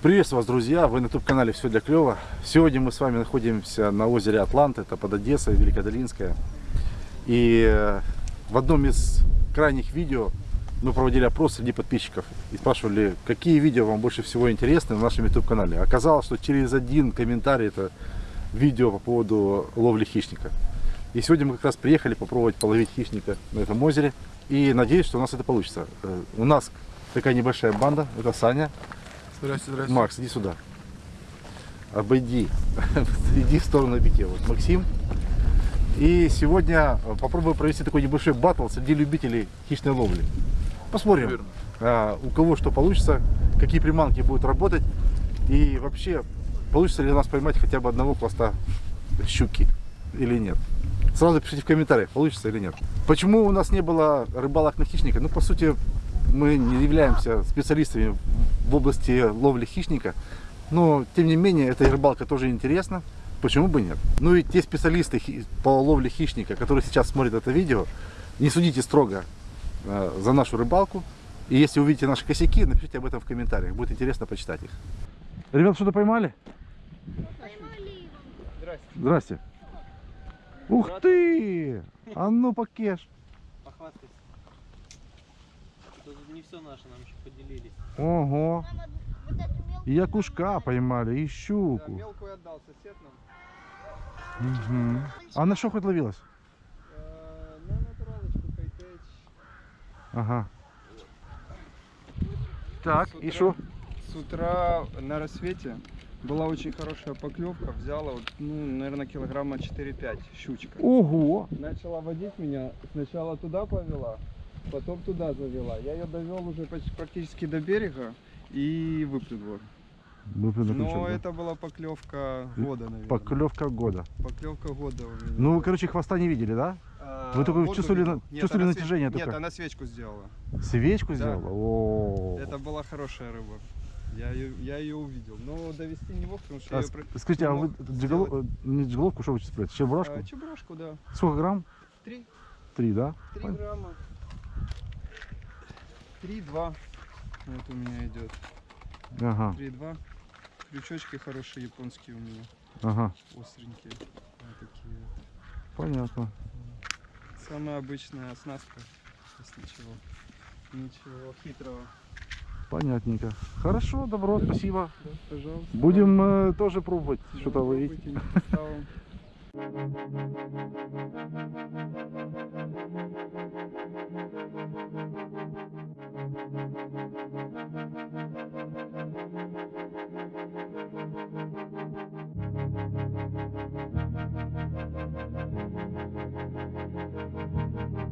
Приветствую вас, друзья! Вы на YouTube-канале «Все для клёва». Сегодня мы с вами находимся на озере Атлант, это под Одессой, Великодолинская. И э, в одном из крайних видео мы проводили опрос среди подписчиков и спрашивали, какие видео вам больше всего интересны на нашем YouTube-канале. Оказалось, что через один комментарий это видео по поводу ловли хищника. И сегодня мы как раз приехали попробовать половить хищника на этом озере. И надеюсь, что у нас это получится. Э, У нас такая небольшая банда, это Саня, Здрасте, здрасте. Макс, иди сюда. Обойди. Иди в сторону битья. Вот Максим. И сегодня э, попробую провести такой небольшой батл среди любителей хищной ловли. Посмотрим, а, у кого что получится, какие приманки будут работать. И вообще, получится ли у нас поймать хотя бы одного пласта щуки или нет. Сразу пишите в комментариях, получится или нет. Почему у нас не было рыбалок на хищника? Ну, по сути, мы не являемся специалистами в области ловли хищника. Но, тем не менее, эта рыбалка тоже интересна. Почему бы нет? Ну и те специалисты по ловле хищника, которые сейчас смотрят это видео, не судите строго э, за нашу рыбалку. И если увидите наши косяки, напишите об этом в комментариях. Будет интересно почитать их. Ребят, что-то поймали? Здрасте. Здрасте. Ух ты! А ну покеш. Похвастайся. Тут не все наше, нам еще поделились. Ого. И якушка поймали, и Да, щуку. мелкую отдал сосед нам. Мгм. А на что хоть ловилась? Э, На натуралочку кайтеч. Ага. Так, и что? С утра на рассвете была очень хорошая поклевка. Взяла, вот, ну, наверное, килограмма 4-5 щучка. Ого! Начала водить меня. Сначала туда повела, потом туда завела. Я ее довел уже почти практически до берега и выплюнул. Выплюнул Но да? это была поклевка года, наверное. Поклевка года. Поклевка года у меня. Ну, вы, короче, хвоста не видели, да? А, вы только чувствовали видел. Нет, чувствовали она свеч- натяжение Нет, она свечку сделала. Свечку Да. сделала? О. Это была хорошая рыба. Я ее, я ее увидел. Но довести не мог, потому что А я ее... ск- скажите, а вы джиголо- э, не джиголовку, что вы сейчас? Чебурашку? А, чебурашку, да. Сколько грамм? Три, Три, да? три грамма. Три, два. Вот у меня идет. Ага, Три, два. Крючочки хорошие японские у меня. ага, Остренькие. Вот такие вот. понятно. Самая обычная оснастка. Ничего. Ничего хитрого. Понятненько. Хорошо, добро, спасибо. Да, пожалуйста. Будем э, тоже пробовать Да, что-то ловить. Пробуйте,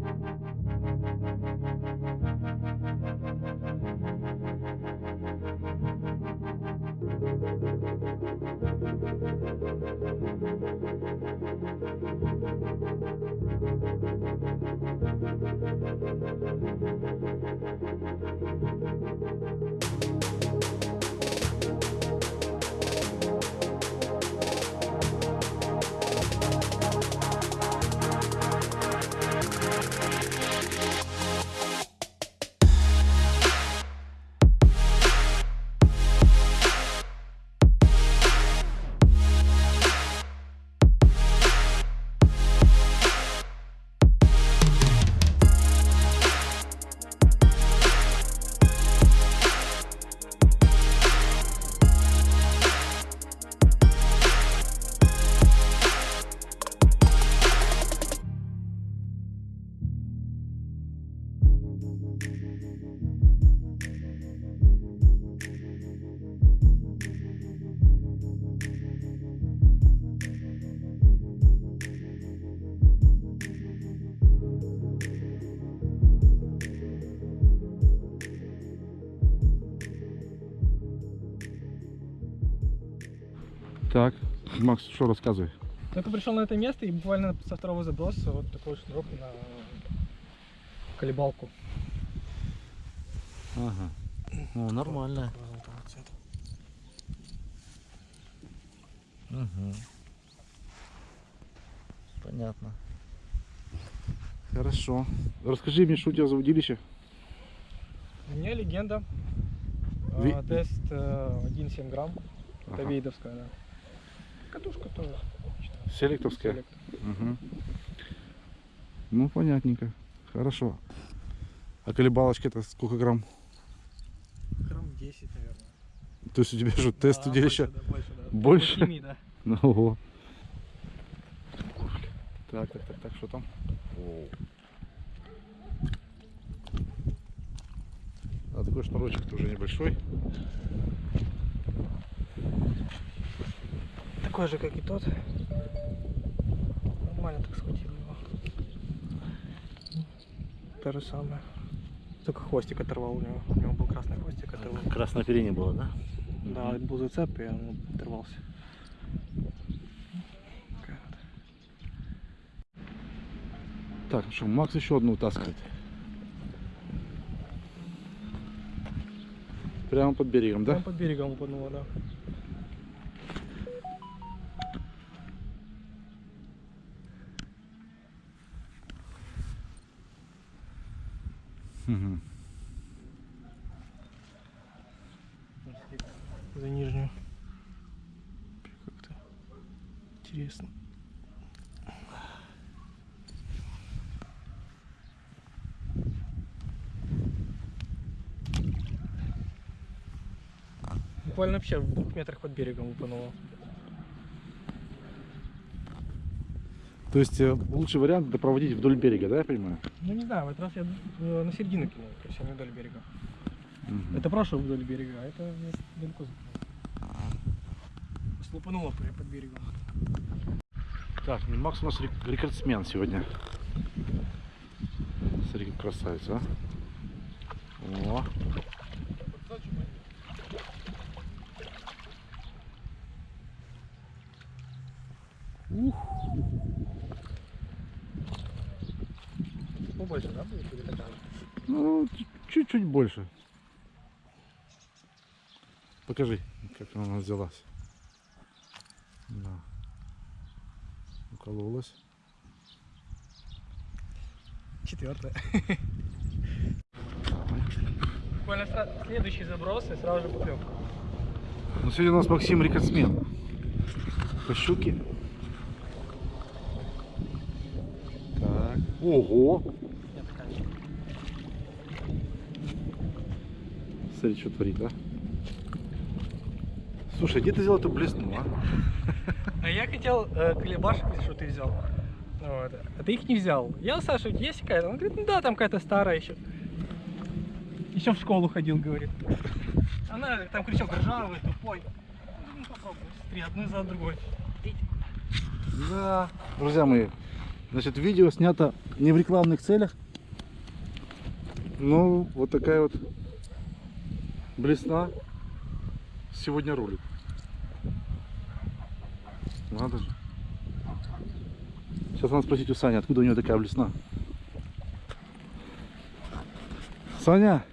не Макс, что рассказывай? Только пришел на это место и буквально со второго заброса вот такой шнурок на колебалку. Ага. О, нормально. Угу. Понятно. Хорошо. Расскажи мне, что у тебя за удилище? У меня легенда. Ви- А, тест э, 1,7 грамм. Это Ага. вейдовская, да. Катушка тоже. Селектовская? Селект. Мгм. Ну, понятненько. Хорошо. А колебалочка это сколько грамм? Грамм 10, наверное. То есть у тебя что, тест Да, удилища? больше, да, больше, да. Больше? Да. Ну, ого. Так, так, так, так, что там? А такой шнурочек тоже небольшой. Такой же, как и тот. Нормально так схватил его. То же самое. Только хвостик оторвал у него. У него был красный хвостик, оторвал. Красное оперение было, да? Да, был зацеп, и он оторвался. Так, ну что, Макс еще одну вытаскивает. Прямо под берегом, да? Прям под берегом упануло, да. Мгм. За нижнюю. Как-то интересно. Буквально вообще в двух метрах под берегом упануло. То есть э, лучший вариант это проводить вдоль берега, да, я понимаю? Ну не знаю, в этот раз я э, на середину кинул, то есть а не вдоль берега. Мгм. Это прошлый вдоль берега, а это я далеко закинул. Слупануло при- под берегом. Так, ну, Макс у нас рек- рекордсмен сегодня. Смотри, красавица. О. Ух. Побольше, да, будет или такая? Ну, чуть-чуть больше. Покажи, как она у нас взялась. Да. Укололась. Четвертая. Буквально следующий заброс и сразу же поклевка. Ну, сегодня у нас Максим рекордсмен. По щуке. Так. Ого! Смотри, что творит, а? Слушай, где ты взял эту блесну, а? А я хотел э, колебашек, что ты взял. Вот. А ты их не взял. Я у Саши, есть какая-то? Он говорит, ну да, там какая-то старая еще. Еще в школу ходил, говорит. Она там кричал, ржавый, тупой. Ну попробуй, смотри, одну за другой. Да. Друзья мои, значит, видео снято не в рекламных целях. Ну, вот такая вот блесна сегодня рулит. Надо же. Сейчас надо спросить у Сани, откуда у него такая блесна. Саня,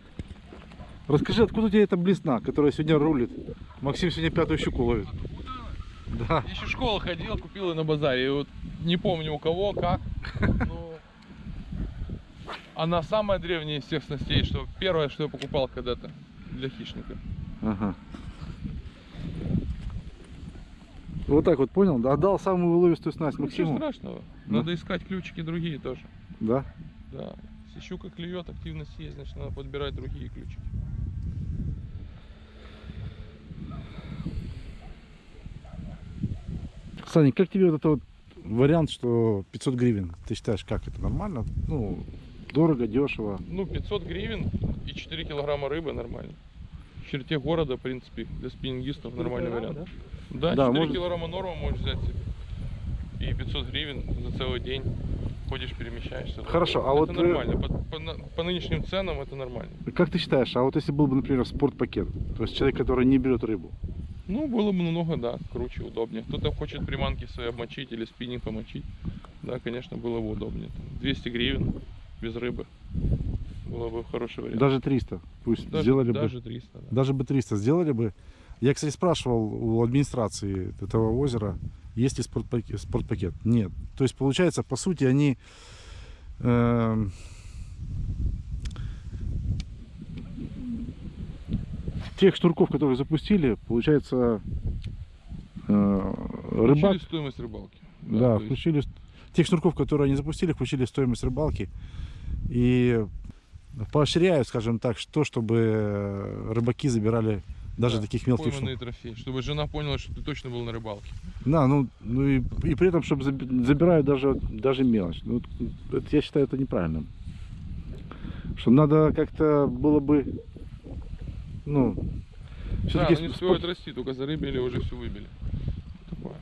расскажи, откуда у тебя эта блесна, которая сегодня рулит? Максим сегодня пятую щуку ловит. Да. Еще в школу ходил, купил ее на базаре. И вот не помню у кого, как. но Она самая древняя из всех снастей, что первое, что я покупал когда-то для хищника. Ага. Вот так вот понял? Да, Отдал самую уловистую снасть Ничего Максиму. страшного. Да. Надо искать ключики другие тоже. Да. Да. Если щука клюет, активность есть, значит надо подбирать другие ключики. Саня, как тебе вот этот вот вариант, что 500 гривен? Ты считаешь, как это нормально? Ну, дорого, дешево. Ну, 500 гривен и 4 килограмма рыбы нормально. В черте города, в принципе, для спиннингистов нормальный вариант. Да, Да, 4 может- килограмма норма можешь взять себе. И 500 гривен за целый день ходишь, перемещаешься. Хорошо, а это вот, э, нормально. По, по по нынешним ценам это нормально. Как ты считаешь, а вот если был бы, например, спортпакет, то есть человек, который не берет рыбу, Ну, было бы намного, да, круче, удобнее. Кто-то хочет приманки свои обмочить или спиннинг помочить. Да, конечно, было бы удобнее. Там 200 гривен без рыбы. Было бы хороший вариант. даже 300, пусть Даже- сделали бы. даже 300, да. Даже бы 300 сделали бы. Я, кстати, спрашивал у администрации этого озера, есть ли спортпакет. спортпакет. Нет. То есть, получается, по сути, они эм, тех шнурков, которые запустили, получается, э, Включили рыбак, стоимость рыбалки. да, то есть включили, тех шнурков, которые они запустили, включили стоимость рыбалки и поощряют, скажем так, что, чтобы рыбаки забирали даже да, таких мелких шнурков. трофеи, чтобы жена поняла, что ты точно был на рыбалке. Да, ну, ну и, и при этом, чтобы заби- забирают даже, даже мелочь. Ну, это, я считаю это неправильным. Что надо как-то было бы, ну, Да, все-таки но не успевают расти, только зарыбили, уже все выбили. Такое.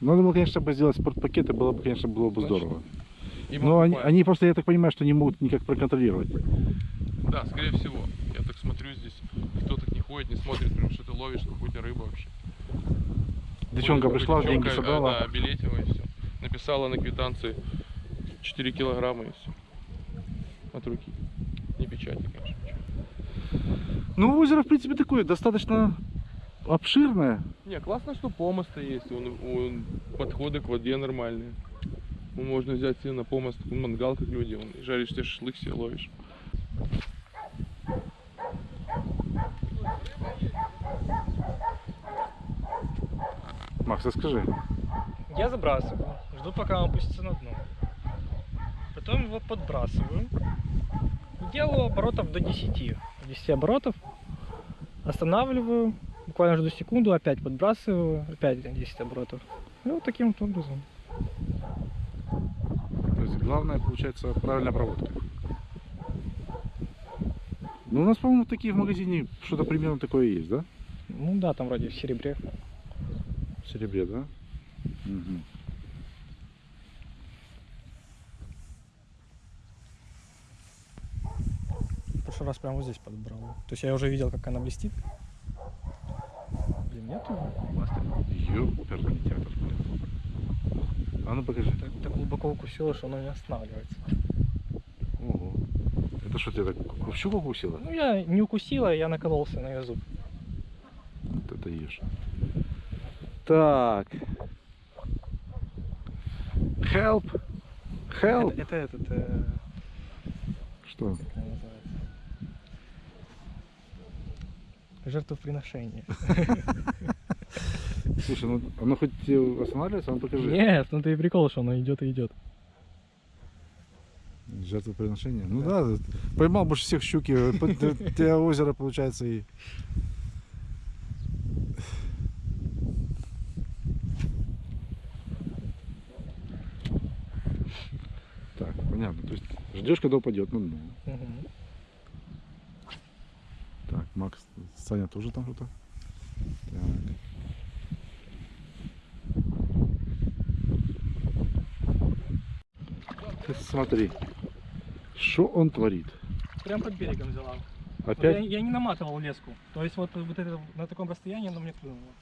надо было, конечно, бы сделать спортпакеты, было бы, конечно, было бы Точно. здорово. Но они, они просто, я так понимаю, что не могут никак проконтролировать. Да, скорее всего. Я так смотрю здесь, кто так не ходит, не смотрит, прям что ты ловишь какую-то рыбу вообще. Девчонка Ходит пришла, девчонка, деньги а, собрала. Да, билетила и все. Написала на квитанции 4 килограмма и все. От руки. Не печати. Ну, озеро, в принципе, такое, достаточно обширное. Не, классно, что помосты есть, он, он- подходы к воде нормальные. Ну, можно взять себе на помост мангал, как люди, он, и жаришь тебе шашлык себе ловишь. Макс, расскажи. Я забрасываю, жду пока он опустится на дно. Потом его подбрасываю. Делаю оборотов до 10. 10 оборотов. Останавливаю. Буквально жду секунду, опять подбрасываю. Опять 10 оборотов. И вот таким вот образом. То есть главное, получается, правильная проводка. Ну, у нас, по-моему, такие в магазине что-то примерно такое есть, да? Ну да, там вроде в серебре. В серебре, да? Мгм. Прошлый раз прямо вот здесь подобрал. То есть я уже видел, как она блестит. Блин, нету. Ёперный театр. А ну покажи. Так, так глубоко укусило, что оно не останавливается. Ого. Это что, тебя так щуку укусило? Ну я не укусила, я накололся на ее зуб. Вот это ешь. Так. Help. Help. Это, это этот, э, Что? как она называется? Жертвоприношение. Слушай, ну оно хоть останавливается, а ну покажи. Нет, ну ты и прикол, что оно идет и идет. Жертвоприношение. Ну да, поймал больше всех щуки. э, У тебя озеро получается и. Так, понятно. То есть ждешь, когда упадет на дно. Мгм. Макс, Саня тоже там что-то. Ты смотри, что он творит. Прям под берегом взяла. Вот Опять? Я, я не наматывал леску. То есть вот, вот это, на таком расстоянии оно мне клюнуло.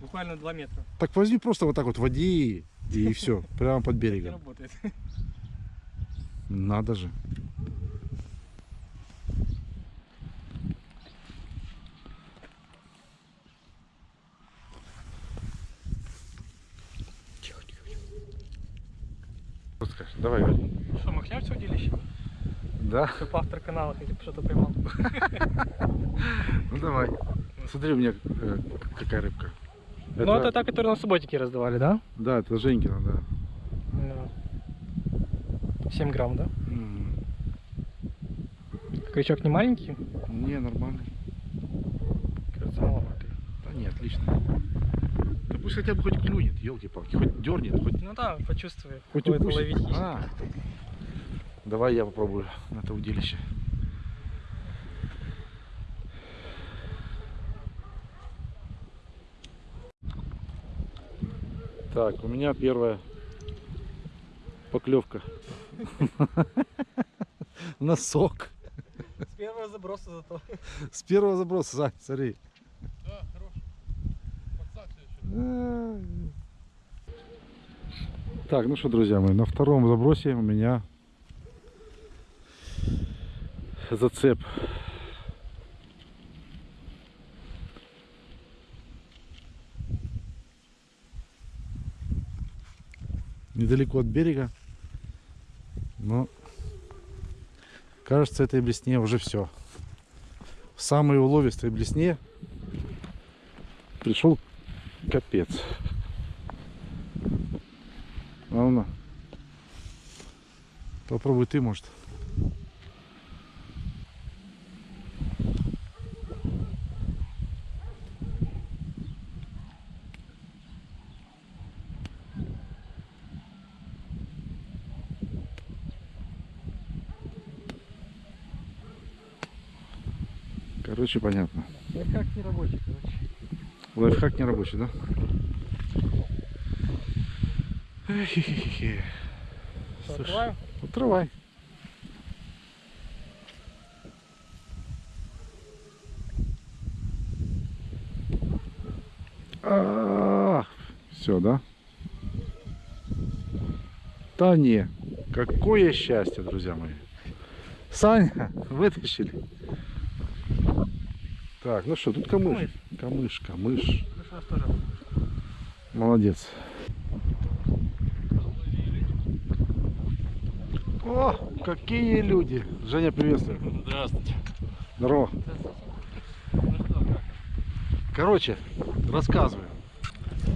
Буквально 2 метра. Так возьми просто вот так вот води и все, прямо под берегом. работает. Надо же. Давай, говори. Что, махляр в удилище? Да? Чтоб автор канала хотя бы что-то поймал. Ну давай. Смотри, у меня э, какая рыбка. Ну это та, которую на субботике раздавали, да? Да, это Женькина, да. Да. 7 грамм, да? М, Крючок не маленький? Не, нормально. Кажется, маловатый. Да не, отлично. Пусть хотя бы хоть клюнет, елки-палки, хоть дернет, хоть, Ну да, почувствую. хоть какое-то укусит. ловить хищника. А. Давай я попробую на это удилище. Так, у меня первая поклевка. Носок. С первого заброса зато. С первого заброса, Сань, смотри. Да, хорош. Подсадься еще. А. Так, ну что, друзья мои, на втором забросе у меня зацеп. Недалеко от берега. Но кажется, этой блесне уже все. в самой уловистой блесне пришел капец. На. Попробуй ты, может. Короче, понятно. Как не рабочий, короче. Лайфхак не рабочий, да? Эхе-хе-хе. Что, Слушай, открываю? Открывай. Все, да? Да не. Какое счастье, друзья мои. Саня, вытащили. Так, ну что, тут камыш. Камыш. Ну тоже. Молодец. О, какие люди. Женя, приветствую. Здравствуйте. Здорово. Ну что, как? Короче, рассказываю.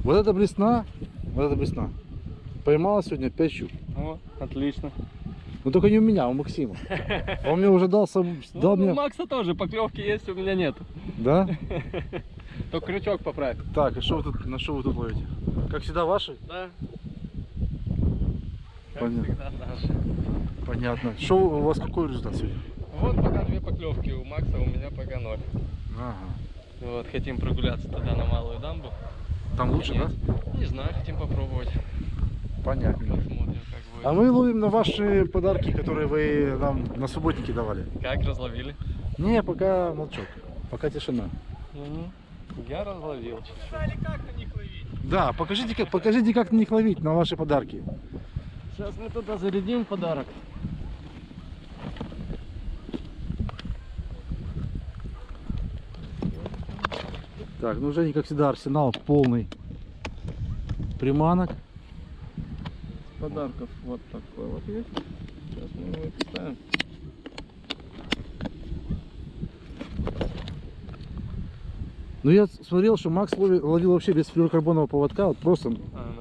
Вот эта блесна, вот эта блесна, поймала сегодня 5 щук. О, отлично. Но только не у меня, а у Максима. Он мне уже дал, сам, дал ну, у мне... Макса тоже поклевки есть, у меня нет. Да? Только крючок поправь. Так, и что вы тут, на что вы тут ловите? Как всегда ваши? Да. Как Понятно. всегда наши. Понятно. Что у вас какой результат сегодня? Вот пока две поклевки у Макса, у меня пока ноль. Ага. Вот, хотим прогуляться туда на малую дамбу. Там лучше, да? Не знаю, хотим попробовать. Понятно. Посмотрим, как будет. А мы ловим на ваши подарки, которые вы нам на субботнике давали. Как разловили? Не, пока молчок. Пока тишина. Я разловил чуть-чуть. Да, покажите, как, покажите, как на них ловить, на ваши подарки. Сейчас мы туда зарядим подарок. Так, ну Женя, как всегда, арсенал полный приманок. Подарков вот такой вот есть. Сейчас мы его поставим. Ну я смотрел, что Макс ловил, ловил вообще без флюорокарбонового поводка, вот просто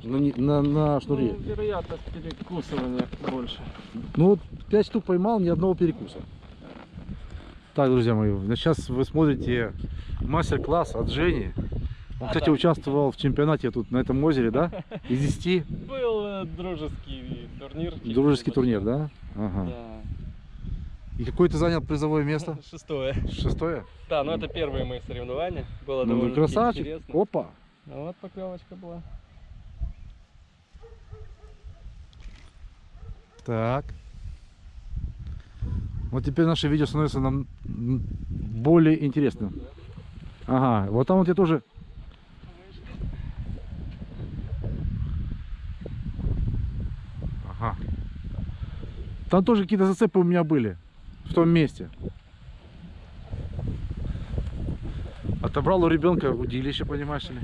на, ни- на, на шнуре. Ну, вероятность перекусывания больше. Ну вот 5 штук поймал, ни одного перекуса. Так, друзья мои, сейчас вы смотрите мастер-класс от Жени. Он, А, кстати, да. участвовал в чемпионате тут на этом озере, да? Из 10. Был э, дружеский турнир. Дружеский турнир, да? Ага. Да. И какое ты занял призовое место? Шестое. Шестое? Да, ну это первые мои соревнования. Было Ну, ну, довольно красавчик. интересно. Опа. А вот поклевочка была. Так. Вот теперь наше видео становится нам более интересным. Ага, вот там вот я тоже... Ага. Там тоже какие-то зацепы у меня были. В том месте. Отобрал у ребенка удилище, понимаешь ли?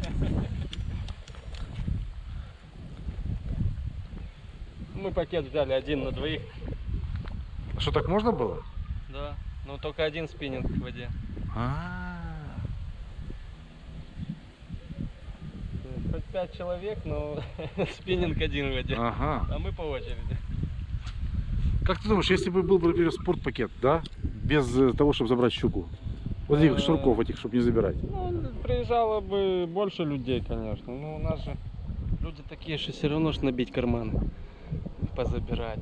Мы пакет взяли один на двоих. А Что, так можно было? Да. Но только один спиннинг в воде. А, Хоть пять человек, но спиннинг один в воде. ага. А мы по очереди. Как ты думаешь, если бы был, бы, например, спортпакет, да? Без э, того, чтобы забрать щуку. Вот этих Э. шнурков этих, чтобы не забирать. Ну, приезжало бы больше людей, конечно. Ну, у нас же люди такие, что все равно ж набить карманы. Позабирать.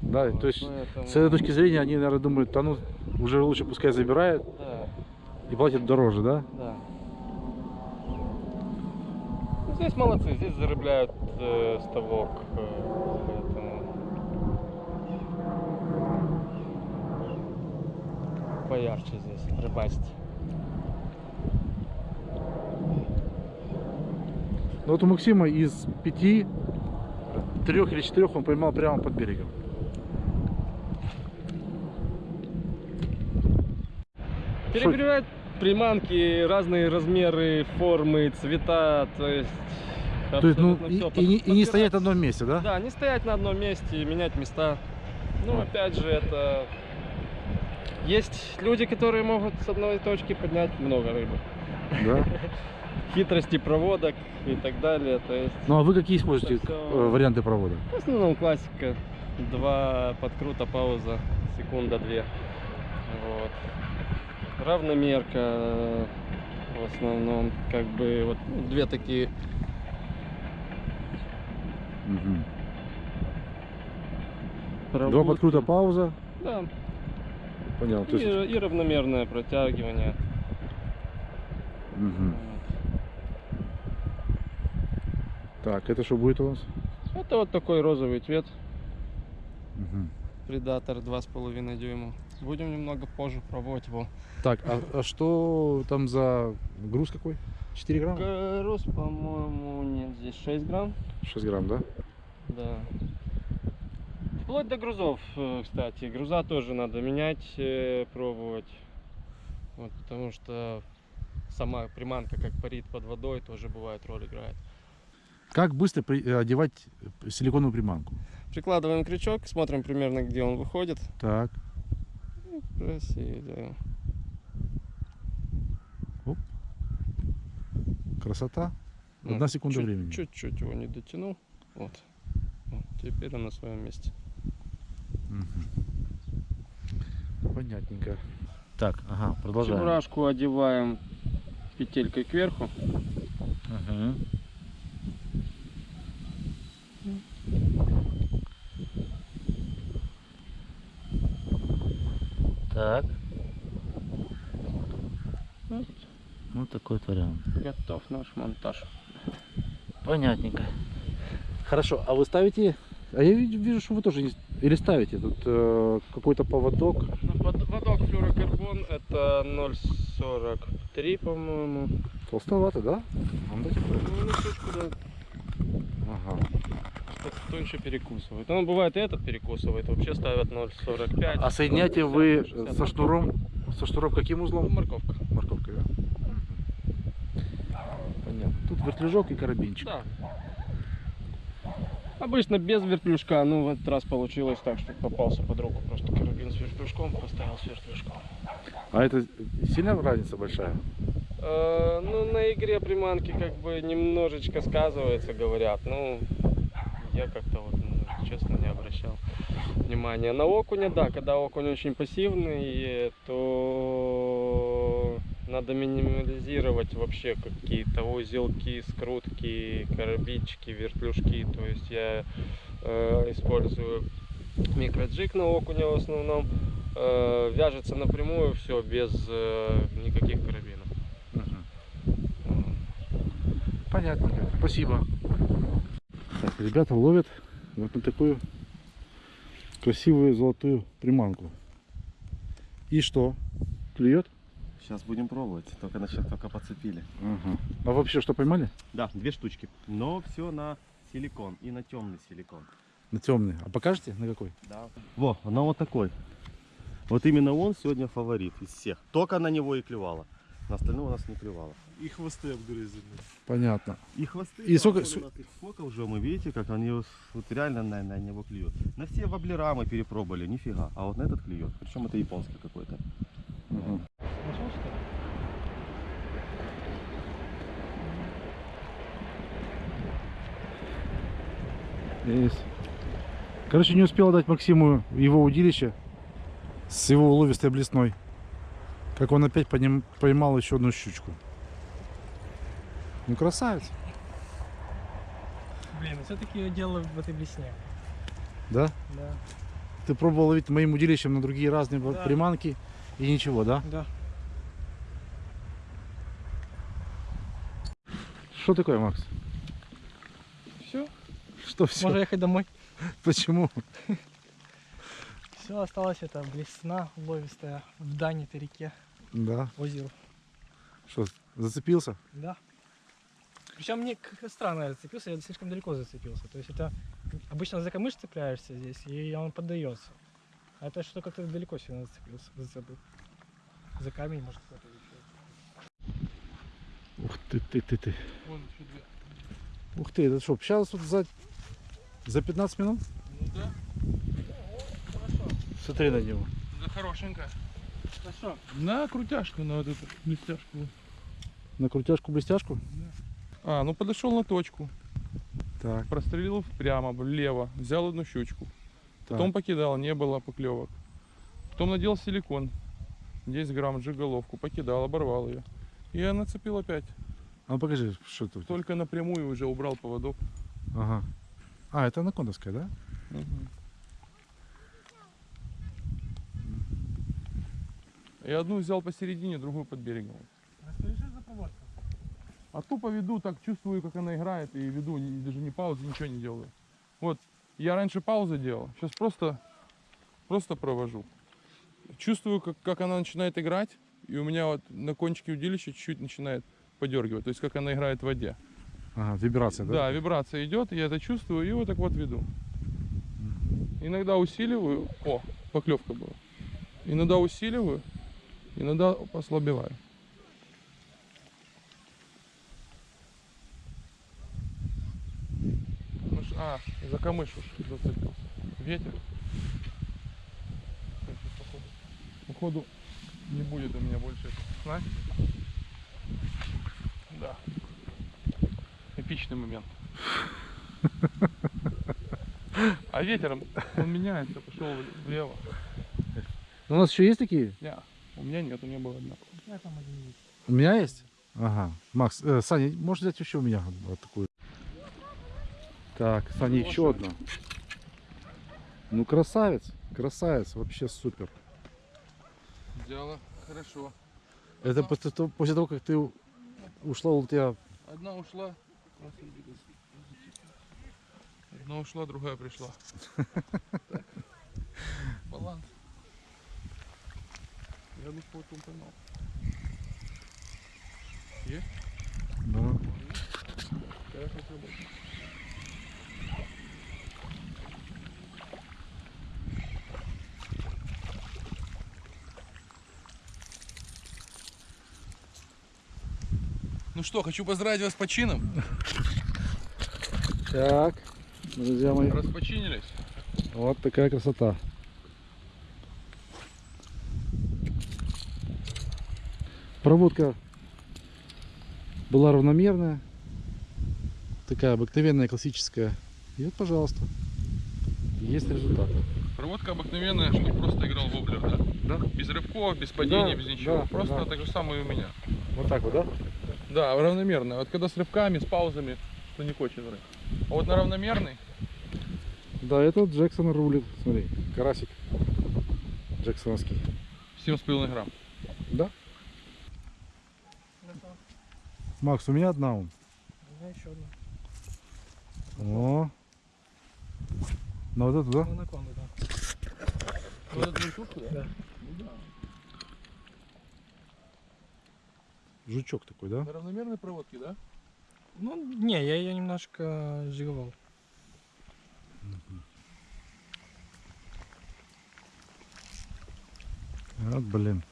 Да, Вот, то есть поэтому- с этой точки зрения они, наверное, думают, да ну уже лучше пускай забирают Да, и платят дороже, да? да. Ну, здесь молодцы, здесь зарыбляют э, ставок. э, поэтому... Поярче здесь рыбачить. Ну вот у Максима из пяти, трех или четырех он поймал прямо под берегом. Перегревать приманки, разные размеры, формы, цвета, то есть... То есть, ну, и, и не, и не стоять на одном месте, да? Да, не стоять на одном месте, менять места. Ну, А. опять же, это Есть люди, которые могут с одной точки поднять много рыбы. Да? Хитрости проводок и так далее. То есть, Ну а вы какие используете всё- э, варианты провода? в основном классика. Два подкрута, пауза, секунда-две. Вот. Равномерка э, в основном. Как бы вот две такие Мгм. Два подкрута пауза. Да, Понял. И, есть, и равномерное протягивание. Мгм. Вот. Так, это что будет у нас? Это вот такой розовый цвет. Мгм. Предатор 2,5 дюйма. Будем немного позже пробовать его. Так, а, а что там за груз какой? 4 грамма? Груз, по-моему, нет, здесь 6 грамм. 6 грамм, да? Да. Вплоть до грузов, э, кстати. Груза тоже надо менять, э, пробовать. Вот, потому что сама приманка, как парит под водой, тоже бывает роль играет. Как быстро при- э, одевать силиконовую приманку? Прикладываем крючок, смотрим примерно, где он выходит. Так, и делаем. красота. Ну, Одна секунда чуть- времени. Чуть-чуть его не дотянул. Вот. Вот, Теперь он на своем месте. Понятненько. Так, ага, продолжаем. Чебурашку одеваем петелькой кверху. Ага. Так, Вот, ну такой вот вариант. готов наш монтаж. Понятненько. Хорошо, а вы ставите... А я вижу, что вы тоже не... Или ставите тут э, какой-то поводок. Водок флюрокарбон это 0,43, по-моему. Толстовато, да? Ну, Ну, штучку, да. Ага. Что-то тоньше перекусывает. Ну, бывает и этот перекусывает. Вообще ставят 0,45. А соединяете вы 0,60, со шнуром, со шнуром каким Ну, узлом? Морковка. Морковкой, да? Понятно. Тут вертлюжок и карабинчик. Да. Обычно без вертлюжка, ну в этот раз получилось так, что попался под руку просто карабин с вертлюжком, поставил с вертлюжком. А это сильно разница большая? Э, ну, на игре приманки как бы немножечко сказывается, говорят. Ну, я как-то вот, ну, честно, не обращал внимания. На окуня, да, когда окунь очень пассивный, то надо минимализировать вообще какие-то узелки, скрутки, карабинчики, вертлюжки. То есть я э, использую микроджиг на окуня в основном. Э, вяжется напрямую все без э, никаких карабинов. Понятненько. Спасибо. Так, ребята ловят вот на такую красивую золотую приманку. И что? Клюет? Сейчас будем пробовать. Только насчет только подцепили. Ага. А вообще что поймали? Да, две штучки. Но все на силикон и на темный силикон. На темный. А покажете на какой? Да. Во, она вот такой. Вот именно он сегодня фаворит из всех. Только на него и клевала. На остальное у нас не клевало. И хвосты обгрызены. Понятно. И хвосты. И сколько- сколько уже мы видите, как они вот вот реально на, на него клюют. На все воблера мы перепробовали, нифига. А вот на этот клюет. Причем это японский какой-то. Ага. Нашел, что ли? Есть. Короче, не успел дать Максиму его удилище с его уловистой блесной. Как он опять поним- поймал еще одну щучку. Ну, красавец. Блин, все-таки дело в этой блесне. Да? Да. Ты пробовал ловить моим удилищем на другие разные Да. приманки и ничего, да? Да. Что такое, Макс? Что все? можно ехать домой. Почему? Все, осталось это блесна ловистая в Дане-то реке, Да. озеро. Что, зацепился? Да. Причем мне странно я зацепился, я слишком далеко зацепился. То есть это обычно за камыш цепляешься здесь, и он поддается. А это что как-то далеко сильно зацепился, зацепил. За камень, может, кто-то еще. Ух ты, ты, ты, ты. Вон еще две. Ух ты, это что, сейчас вот за, за 15 минут? Ну да, Смотри на него. да хорошенько. Что? На крутяшку, на вот эту блестяшку. На крутяшку-блестяшку? А, ну подошел на точку, Так, прострелил прямо, влево, взял одну щучку. Потом так. покидал, не было поклевок. Потом надел силикон, 10 грамм, джиголовку, покидал, оборвал ее. И я нацепил опять. А ну покажи, что тебя. Только напрямую уже убрал поводок. Ага. А, это анакондовская, да? Мгм. Я одну взял посередине, другую под берегом. Расскажи, что за поводка? А тупо веду, так чувствую, как она играет, и веду, даже не паузы, ничего не делаю. Вот, я раньше паузы делал, сейчас просто, просто провожу. Чувствую, как, как она начинает играть, и у меня вот на кончике удилища чуть-чуть начинает подергивать, то есть как она играет в воде. Ага, вибрация, да? Да, вибрация идет, я это чувствую, и вот так вот веду. Иногда усиливаю, о, поклевка была. Иногда усиливаю, иногда послабеваю. А, за камыш уж зацепился. Ветер. Походу, походу не будет у меня больше снасти. Да. Эпичный момент. А ветер, он меняется, пошел влево. У нас еще есть такие? Не, у меня нет, у меня была одна. Я там один есть. У меня есть? Ага. Макс, э, Саня, можешь взять еще у меня вот такую? Так, Саня, еще одна. Ну, красавец, красавец, вообще супер. Взяла, хорошо. Это после того, после того, как ты у- ушла, у тебя... Одна ушла. Одна ушла, другая пришла. Баланс. Я бы по поймал. Есть? Да. Хорошо Ну что, хочу поздравить вас с почином. Так, друзья мои, Распочинились. вот такая красота. Проводка была равномерная, такая обыкновенная, классическая. И вот, пожалуйста, есть результат. Проводка обыкновенная, чтобы просто играл воблер, да? Да. Без рывков, без падений, Да, без ничего. да, просто да. так же самое и у меня. Вот так вот, да? Да, равномерно. Вот когда с рывками, с паузами, то не хочет рыб. А вот на равномерный, Да, это Джексон рулит. Смотри, карасик джексоновский. 7,5 грамм. Да? Макс, у меня одна он. У меня еще одна. О. Ну вот эту, да? Анаконда, да. Вот эту штуку, да? Да. Ну да. Жучок такой, да? На равномерной проводке, да? Ну, не, я ее немножко жиговал. Вот, блин.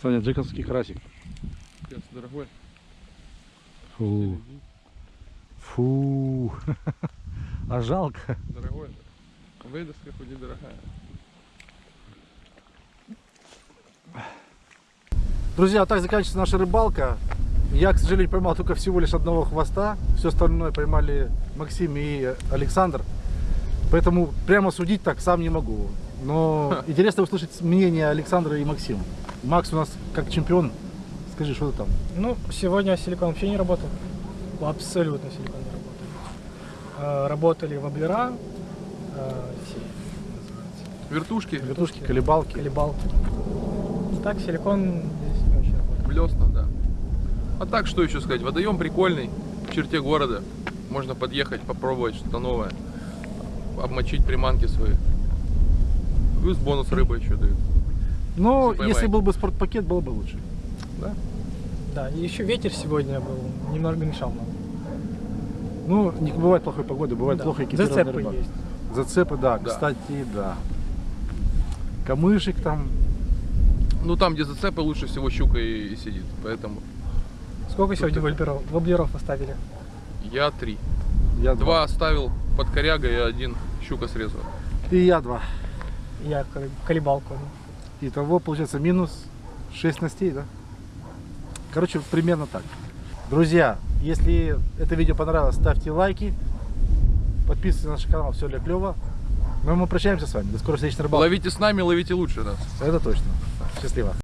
Саня, джековский карасик. Пец, дорогой. Фу. Фу. А жалко. Дорогой. Вейдовская хоть и Друзья, вот так заканчивается наша рыбалка. Я, к сожалению, поймал только всего лишь одного хвоста. Все остальное поймали Максим и Александр. Поэтому прямо судить так сам не могу. Но интересно услышать мнение Александра и Максима. Макс у нас как чемпион. Скажи, что ты там? Ну, сегодня силикон вообще не работал. Абсолютно силикон не работал. Э, Работали воблера, называются, Вертушки. Вертушки, колебалки. колебалки. Так, силикон Блесно, да. А так, что еще сказать? Водоем прикольный, в черте города. Можно подъехать, попробовать что-то новое. Обмочить приманки свои. Плюс бонус рыба еще дают. Но Если если был бы спортпакет, было бы лучше. Да, и еще ветер сегодня был, немного мешал нам. Ну, не бывает плохой погоды, бывает Да. плохо экипированная Зацепы рыба. есть. Зацепы, да, Да. кстати, да. Камышек там. Ну там, где зацепы, лучше всего щука и, и сидит. Поэтому Сколько сегодня это- воблеров, воблеров оставили? я три. Я Два оставил под корягой, и один щука срезал. И я два. я колебалку. Итого получается минус 6 снастей, да? Короче, примерно так. Друзья, если это видео понравилось, ставьте лайки. Подписывайтесь на наш канал, все для клево. Ну мы прощаемся с вами. До скорой встречи на рыбалке. Ловите с нами, ловите лучше нас. Это точно. Счастливо.